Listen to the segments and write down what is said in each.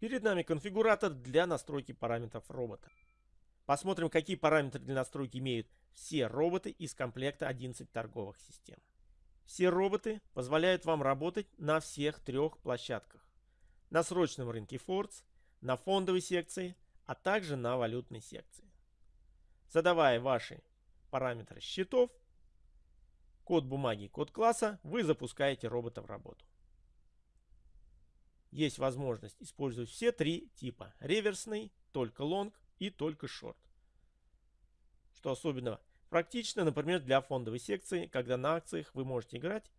Перед нами конфигуратор для настройки параметров робота. Посмотрим, какие параметры для настройки имеют все роботы из комплекта 11 торговых систем. Все роботы позволяют вам работать на всех трех площадках. На срочном рынке Фордс, на фондовой секции, а также на валютной секции. Задавая ваши параметры счетов, код бумаги код класса, вы запускаете робота в работу. Есть возможность использовать все три типа. Реверсный, только лонг и только шорт. Что особенно практично, например, для фондовой секции, когда на акциях вы можете играть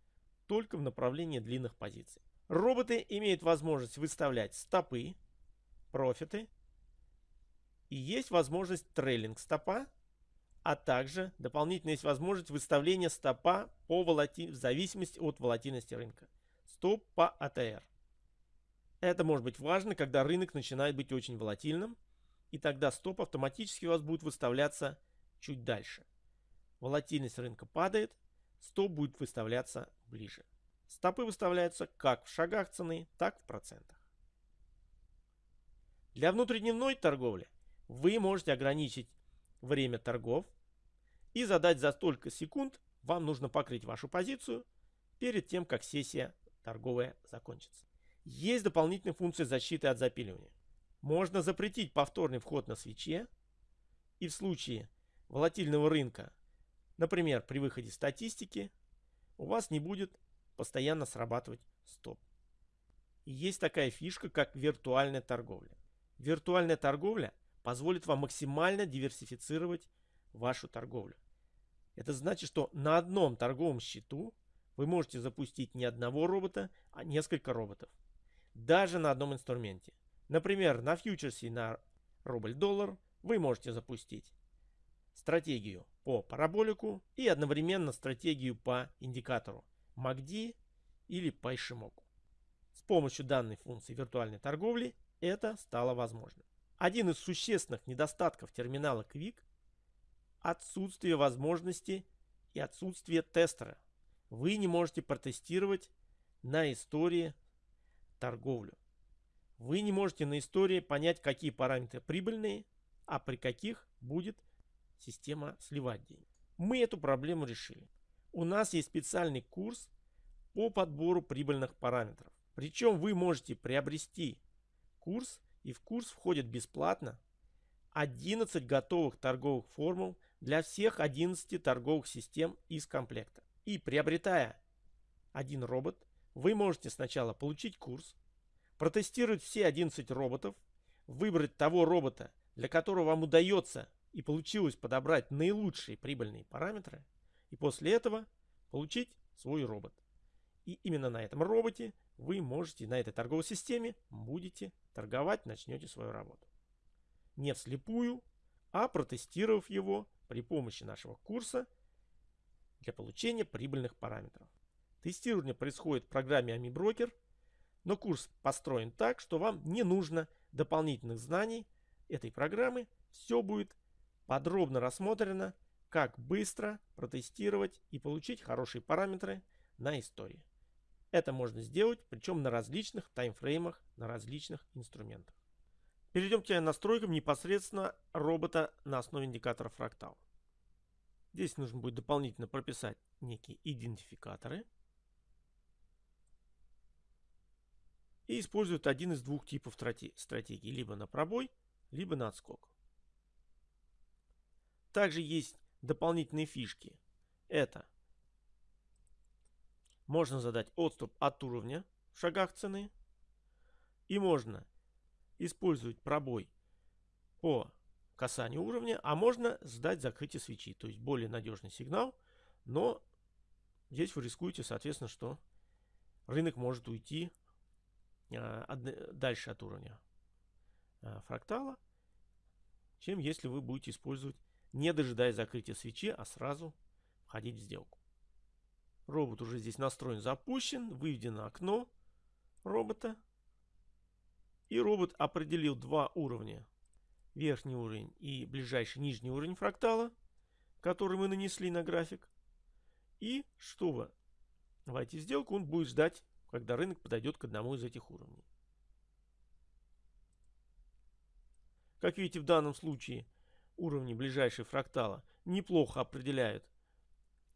только в направлении длинных позиций. Роботы имеют возможность выставлять стопы, профиты. И есть возможность трейлинг стопа, а также дополнительно есть возможность выставления стопа по волати... в зависимости от волатильности рынка. Стоп по АТР. Это может быть важно, когда рынок начинает быть очень волатильным, и тогда стоп автоматически у вас будет выставляться чуть дальше. Волатильность рынка падает, стоп будет выставляться ближе. Стопы выставляются как в шагах цены, так в процентах. Для внутридневной торговли вы можете ограничить время торгов и задать за столько секунд вам нужно покрыть вашу позицию перед тем, как сессия торговая закончится. Есть дополнительные функции защиты от запиливания. Можно запретить повторный вход на свече и в случае волатильного рынка, например, при выходе статистики, у вас не будет постоянно срабатывать стоп. И есть такая фишка, как виртуальная торговля. Виртуальная торговля позволит вам максимально диверсифицировать вашу торговлю. Это значит, что на одном торговом счету вы можете запустить не одного робота, а несколько роботов даже на одном инструменте. Например, на фьючерсе на рубль-доллар вы можете запустить стратегию по параболику и одновременно стратегию по индикатору MACD или по. С помощью данной функции виртуальной торговли это стало возможным. Один из существенных недостатков терминала Quick – отсутствие возможности и отсутствие тестера. Вы не можете протестировать на истории торговлю. Вы не можете на истории понять, какие параметры прибыльные, а при каких будет система сливать деньги. Мы эту проблему решили. У нас есть специальный курс по подбору прибыльных параметров. Причем вы можете приобрести курс, и в курс входит бесплатно 11 готовых торговых формул для всех 11 торговых систем из комплекта. И приобретая один робот, вы можете сначала получить курс, протестировать все 11 роботов, выбрать того робота, для которого вам удается и получилось подобрать наилучшие прибыльные параметры, и после этого получить свой робот. И именно на этом роботе вы можете, на этой торговой системе, будете торговать, начнете свою работу. Не вслепую, а протестировав его при помощи нашего курса для получения прибыльных параметров. Тестирование происходит в программе AmiBroker, но курс построен так, что вам не нужно дополнительных знаний этой программы. Все будет подробно рассмотрено, как быстро протестировать и получить хорошие параметры на истории. Это можно сделать, причем на различных таймфреймах, на различных инструментах. Перейдем к настройкам непосредственно робота на основе индикатора фрактал. Здесь нужно будет дополнительно прописать некие идентификаторы – и используют один из двух типов стратегий, либо на пробой, либо на отскок. Также есть дополнительные фишки. Это можно задать отступ от уровня в шагах цены. И можно использовать пробой по касанию уровня, а можно сдать закрытие свечи. То есть более надежный сигнал, но здесь вы рискуете, соответственно, что рынок может уйти дальше от уровня а, фрактала, чем если вы будете использовать, не дожидаясь закрытия свечи, а сразу входить в сделку. Робот уже здесь настроен, запущен, выведено окно робота. И робот определил два уровня. Верхний уровень и ближайший нижний уровень фрактала, который мы нанесли на график. И чтобы войти в сделку, он будет ждать когда рынок подойдет к одному из этих уровней. Как видите, в данном случае уровни ближайшие фрактала неплохо определяют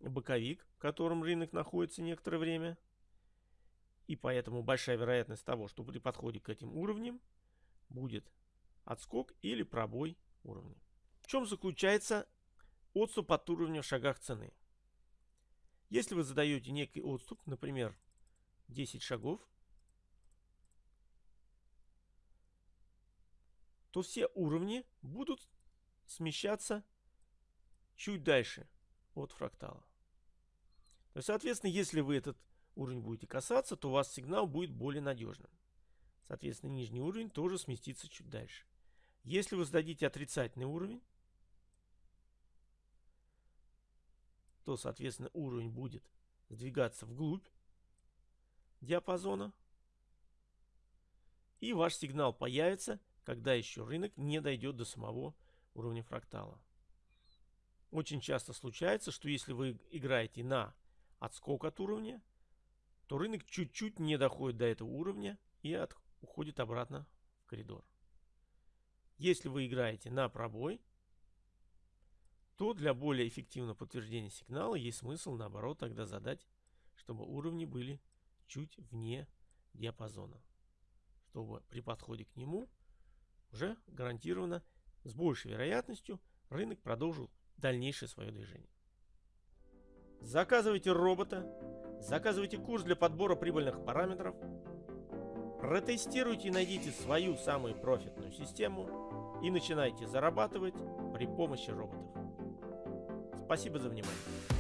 боковик, в котором рынок находится некоторое время. И поэтому большая вероятность того, что при подходе к этим уровням будет отскок или пробой уровня. В чем заключается отступ от уровня в шагах цены? Если вы задаете некий отступ, например, 10 шагов, то все уровни будут смещаться чуть дальше от фрактала. То есть, соответственно, если вы этот уровень будете касаться, то у вас сигнал будет более надежным. Соответственно, нижний уровень тоже сместится чуть дальше. Если вы зададите отрицательный уровень, то, соответственно, уровень будет сдвигаться вглубь диапазона. И ваш сигнал появится, когда еще рынок не дойдет до самого уровня фрактала. Очень часто случается, что если вы играете на отскок от уровня, то рынок чуть-чуть не доходит до этого уровня и от, уходит обратно в коридор. Если вы играете на пробой, то для более эффективного подтверждения сигнала есть смысл наоборот тогда задать, чтобы уровни были чуть вне диапазона. Чтобы при подходе к нему уже гарантированно с большей вероятностью рынок продолжил дальнейшее свое движение. Заказывайте робота, заказывайте курс для подбора прибыльных параметров, протестируйте и найдите свою самую профитную систему и начинайте зарабатывать при помощи роботов. Спасибо за внимание.